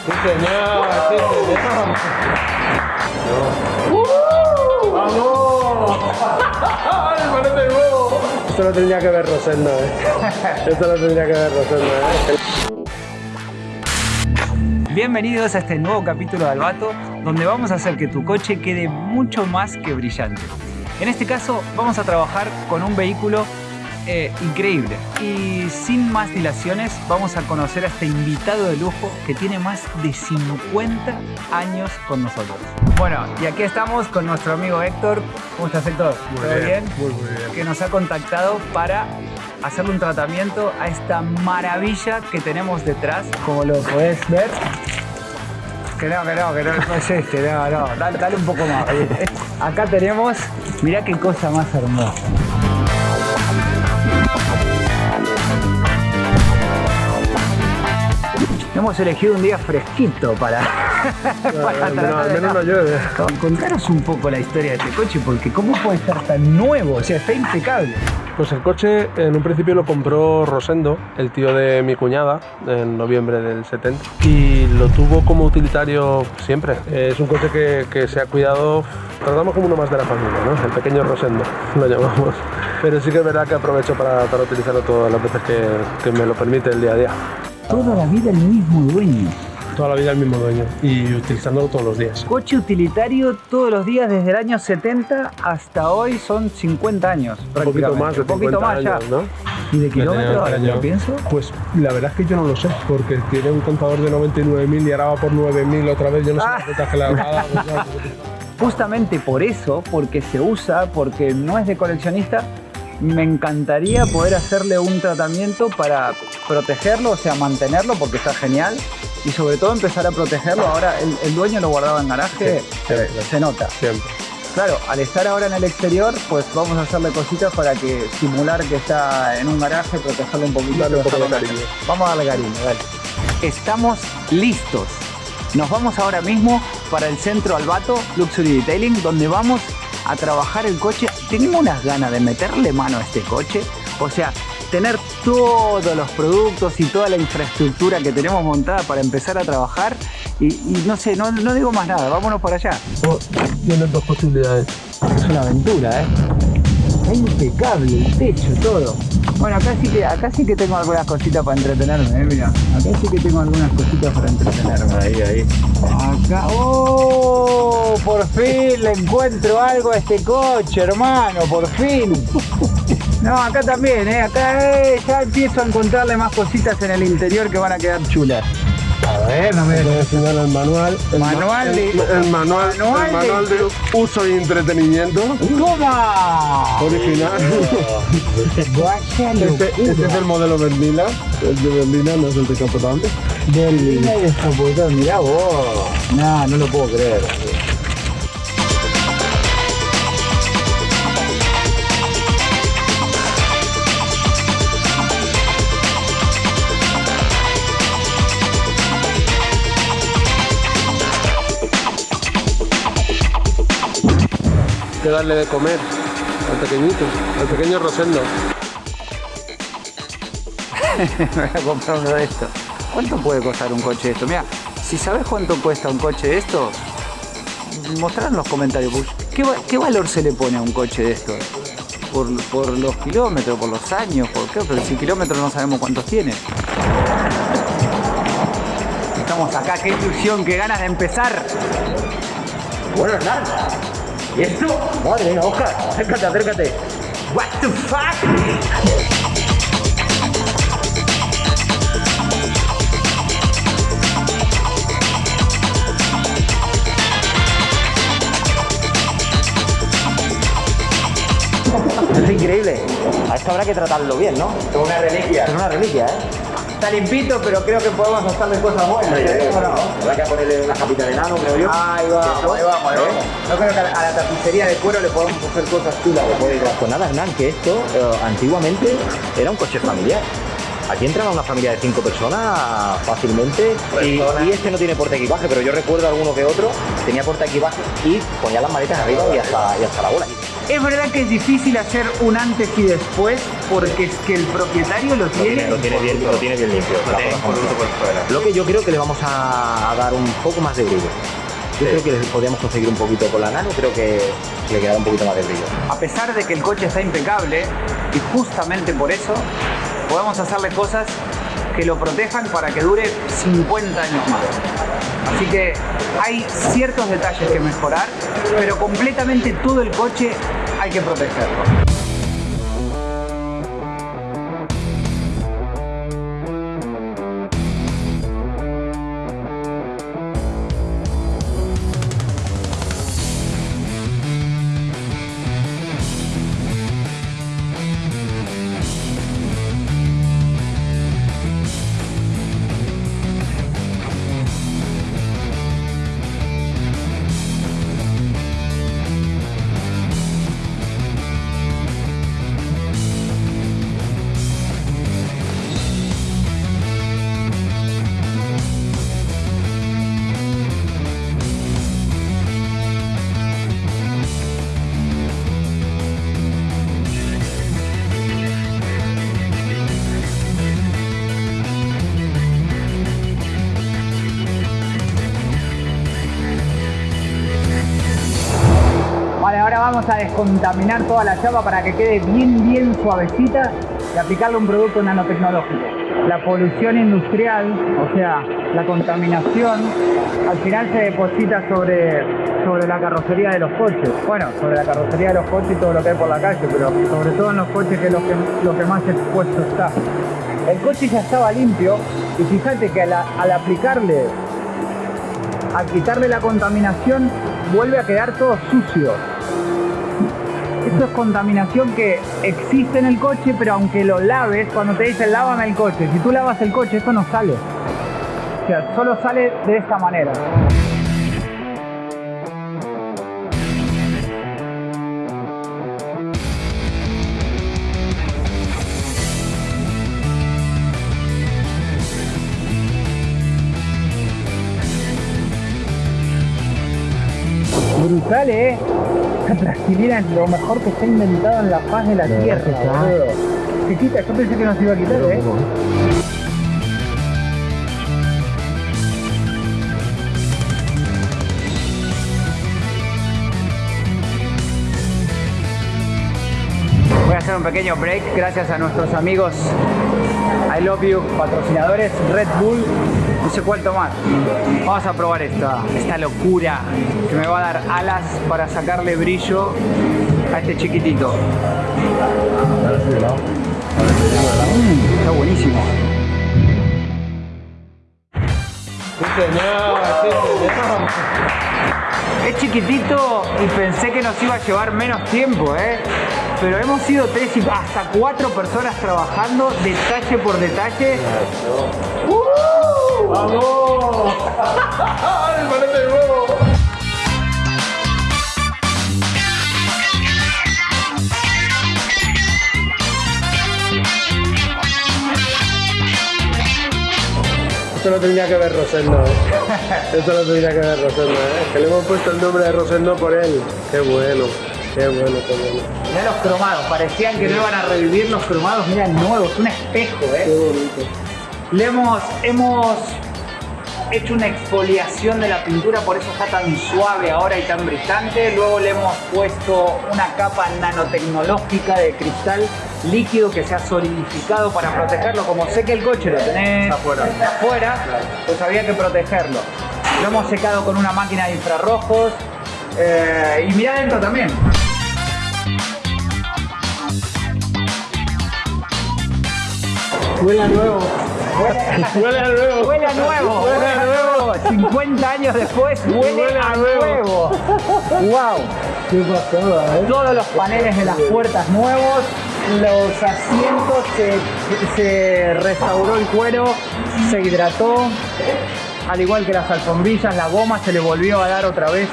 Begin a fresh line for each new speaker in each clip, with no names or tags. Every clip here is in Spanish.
Sí, señor, sí, señor. ¡Vamos! ¡Ay, parece huevo! Esto lo tendría que ver Rosendo, ¿eh? Esto lo tendría que ver Rosendo, ¿eh?
Bienvenidos a este nuevo capítulo de Albato, donde vamos a hacer que tu coche quede mucho más que brillante. En este caso vamos a trabajar con un vehículo eh, increíble. Y sin más dilaciones vamos a conocer a este invitado de lujo que tiene más de 50 años con nosotros. Bueno, y aquí estamos con nuestro amigo Héctor. ¿Cómo estás Héctor?
Muy
¿Todo
bien,
bien?
muy, muy bien.
Que nos ha contactado para hacerle un tratamiento a esta maravilla que tenemos detrás, como lo puedes ver. Que no, que no, que no, no es este, no, no, dale, dale un poco más. Acá tenemos, mirá qué cosa más hermosa. Hemos elegido un día fresquito para,
al menos no llueve.
Contanos un poco la historia de este coche, porque ¿cómo puede estar tan nuevo? O sea, está impecable.
Pues el coche en un principio lo compró Rosendo, el tío de mi cuñada, en noviembre del 70. Y lo tuvo como utilitario siempre. Es un coche que, que se ha cuidado, tratamos como uno más de la familia, ¿no? El pequeño Rosendo, lo llamamos. Pero sí que es verdad que aprovecho para, para utilizarlo todas las veces que, que me lo permite el día a día.
Toda la vida el mismo dueño.
Toda la vida el mismo dueño y utilizándolo todos los días.
Coche utilitario todos los días desde el año 70 hasta hoy son 50 años.
Un poquito más de
Un poquito
50
más ya.
años, ¿no?
¿Y de
Ya
kilómetros? Lo pienso.
Pues la verdad es que yo no lo sé, porque tiene un contador de 99.000 y ahora va por 9.000 otra vez. Yo no sé
Ah.
las que le ha dado.
Justamente por eso, porque se usa, porque no es de coleccionista, me encantaría poder hacerle un tratamiento para protegerlo, o sea, mantenerlo, porque está genial. Y sobre todo empezar a protegerlo. Ahora el, el dueño lo guardaba en garaje,
Sí,
se, nota.
Siempre.
Claro, al estar ahora en el exterior, pues vamos a hacerle cositas para que simular que está en un garaje, protegerlo un poquito.
Darle un poco de
dejarlo
cariño.
más- Vamos a darle cariño, dale. Estamos listos. Nos vamos ahora mismo para el centro Albato Luxury Detailing, donde vamos a trabajar el coche. Tengo unas ganas de meterle mano a este coche. O sea, tener todos los productos y toda la infraestructura que tenemos montada para empezar a trabajar. Y, y no sé, no, no digo más nada, vámonos para allá.
Dos posibilidades.
Es una aventura, ¿eh? Está impecable el techo, todo. Bueno, acá sí que, acá sí que tengo algunas cositas para entretenerme, ¿eh? Mira, acá sí que tengo algunas cositas para entretenerme.
Ahí, ahí.
Acá, ¡oh! Por fin le encuentro algo a este coche, hermano, por fin. No, acá también, ¿eh? Acá eh, ya empiezo a encontrarle más cositas en el interior que van a quedar chulas. A ver, no me...
Enseñar el manual. El ma-
Manual de-
el, el manual,
Manual
el manual
de-
de uso y entretenimiento
¡Toma!
original.
Vaya
Este, este es el modelo Berlina. El de Berlina no es el decapotable.
Berlina y descapotado, mirá vos. No, no lo puedo creer.
Que darle de comer al pequeñito, al pequeño Rosendo.
Me voy a comprar uno de estos. ¿Cuánto puede costar un coche de esto? Mira, si sabes cuánto cuesta un coche de esto, mostrar en los comentarios. pues, ¿Qué, va- qué valor se le pone a un coche de esto? Por, por los kilómetros, por los años, por qué, pero si kilómetros no sabemos cuántos tiene. Estamos acá, qué ilusión, qué ganas de empezar.
Bueno, Hernán. ¿Y esto? Madre mía, Oscar. Acércate, acércate.
What the fuck?
Es increíble. A esto habrá que tratarlo bien, ¿no? Es una reliquia. Es una reliquia, ¿eh?
Está limpito, pero creo que podemos hacerle cosas buenas. ¿eh? ¿O no?
Habrá que ponerle una capita de nano, creo yo.
Ahí vamos, ahí vamos, ahí vamos. Yo creo que a la, a la tapicería de cuero le podemos hacer cosas chulas.
Pues nada, Hernán, que esto eh, antiguamente era un coche familiar. Aquí entraba una familia de cinco personas fácilmente y, y este no tiene porta equipaje, pero yo recuerdo alguno que otro tenía porta equipaje y ponía las maletas arriba y hasta, y hasta la bola.
Es verdad que es difícil hacer un antes y después porque es que el propietario lo tiene.
Lo tiene bien, lo tiene bien limpio.
Lo tiene
forma como
impoluto por fuera.
Lo que yo creo que le vamos a, a dar un poco más de brillo. Yo creo que le podríamos conseguir un poquito con la nano, creo que le quedará un poquito más de brillo.
A pesar de que el coche está impecable y justamente por eso podemos hacerle cosas que lo protejan para que dure 50 años más. Así que hay ciertos detalles que mejorar, pero completamente todo el coche hay que protegerlo. A descontaminar toda la chapa para que quede bien, bien suavecita y aplicarle un producto nanotecnológico. La polución industrial, o sea, la contaminación, al final se deposita sobre, sobre la carrocería de los coches. Bueno, sobre la carrocería de los coches y todo lo que hay por la calle, pero sobre todo en los coches que es lo que, lo que más expuesto está. El coche ya estaba limpio y fíjate que al, al aplicarle al quitarle la contaminación, vuelve a quedar todo sucio. Esto es contaminación que existe en el coche, pero aunque lo laves, cuando te dicen lávame el coche, si tú lavas el coche, esto no sale. O sea, solo sale de esta manera. Brutal, eh. Plastilina es lo mejor que se ha inventado en la faz de la tierra, boludo. Se quita, yo pensé que no se iba a quitar, eh. Voy hacer un pequeño break gracias a nuestros amigos I Love You, patrocinadores Red Bull, no sé cuál tomar. Vamos a probar esta, esta locura que me va a dar alas para sacarle brillo a este chiquitito. Mm, está buenísimo.
Sí, señor, sí, señor.
Es chiquitito y pensé que nos iba a llevar menos tiempo, ¿eh? Pero hemos sido tres y hasta cuatro personas trabajando detalle por detalle.
¡Vamos! ¡Ay, parece nuevo! Esto lo tendría que ver Rosendo, ¿eh? Esto lo tendría que ver Rosendo, ¿eh? Que le hemos puesto el nombre de Rosendo por él. Qué bueno, qué bueno, qué bueno.
Mirá los cromados, parecían que no iban a revivir los cromados, mira nuevos, un espejo,
Qué
¿eh?
bonito.
Le hemos, hemos hecho una exfoliación de la pintura, por eso está tan suave ahora y tan brillante. Luego le hemos puesto una capa nanotecnológica de cristal líquido que se ha solidificado para protegerlo. Como sé que el coche lo tenés
Afuera.
afuera, pues había que protegerlo. Lo hemos secado con una máquina de infrarrojos. Eh, y mira adentro también.
Huele a nuevo. Huele a nuevo.
Huele a nuevo,
Huele a nuevo.
50 años después huele,
Huele a
a
nuevo.
nuevo. Wow.
Qué pasada, ¿eh?
Todos los paneles de las puertas nuevos, los asientos se, se restauró el cuero, se hidrató, al igual que las alfombrillas, la goma se le volvió a dar otra vez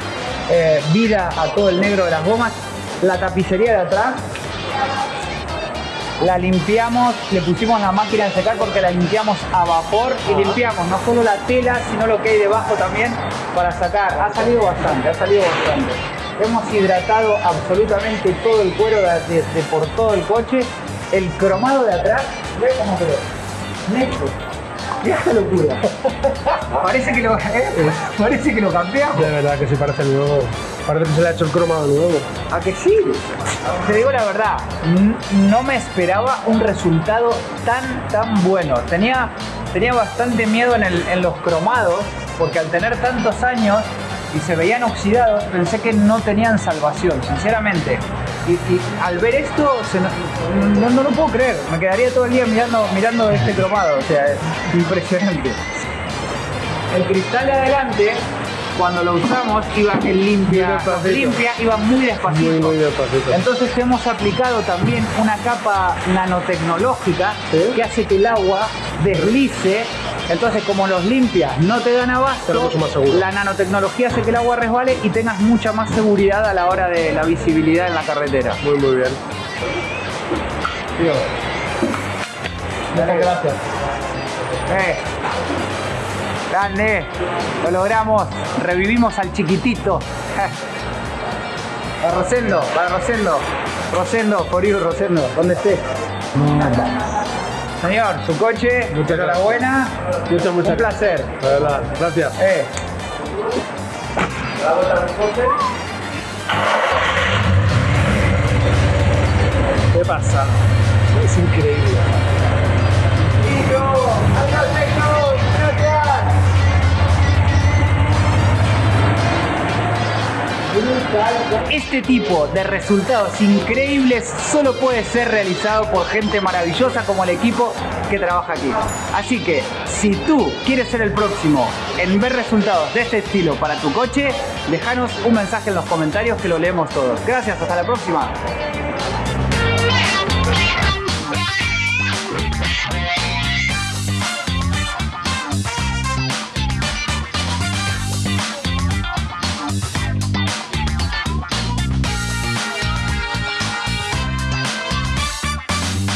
eh, vida a todo el negro de las gomas. La tapicería de atrás la limpiamos, le pusimos la máquina de secar porque la limpiamos a vapor y limpiamos no solo la tela, sino lo que hay debajo también para sacar. Ha salido bastante, ha salido bastante. hemos hidratado absolutamente todo el cuero de, de- de por todo el coche. El cromado de atrás, ve cómo quedó. Neto. Mira esta locura. Parece que lo, ¿eh? Parece que lo cambiamos.
De verdad que sí parece nuevo. Parece que se le ha hecho el cromado nuevo.
¿A que sí? Te digo la verdad, no me esperaba un resultado tan, tan bueno. Tenía, tenía bastante miedo en, el- en los cromados, porque al tener tantos años y se veían oxidados, pensé que no tenían salvación, sinceramente. Y, y al ver esto, se no, no, no lo puedo creer. Me quedaría todo el día mirando, mirando este cromado, o sea, es impresionante. El cristal de adelante, cuando lo usamos, iba en
Muy
limpia,
despacito.
limpia, iba muy despacito.
Muy, muy despacito.
Entonces hemos aplicado también una capa nanotecnológica
¿Sí?
que hace que el agua deslice. Entonces, como los limpias no te dan abasto, la nanotecnología hace que el agua resbale y tengas mucha más seguridad a la hora de la visibilidad en la carretera.
Muy, muy bien.
Tío. Muchas gracias. Eh. Grande. Lo logramos. Revivimos al chiquitito. Para Rosendo, para Rosendo. Rosendo, for you, Rosendo. ¿Dónde estés? Señor, su coche,
Muchas
enhorabuena.
Muchas, muchas
Un placer.
De verdad, gracias.
Eh.
¿Qué pasa? Es increíble.
Este tipo de resultados increíbles solo puede ser realizado por gente maravillosa como el equipo que trabaja aquí. Así que si tú quieres ser el próximo en ver resultados de este estilo para tu coche, déjanos un mensaje en los comentarios que lo leemos todos. Gracias, hasta la próxima.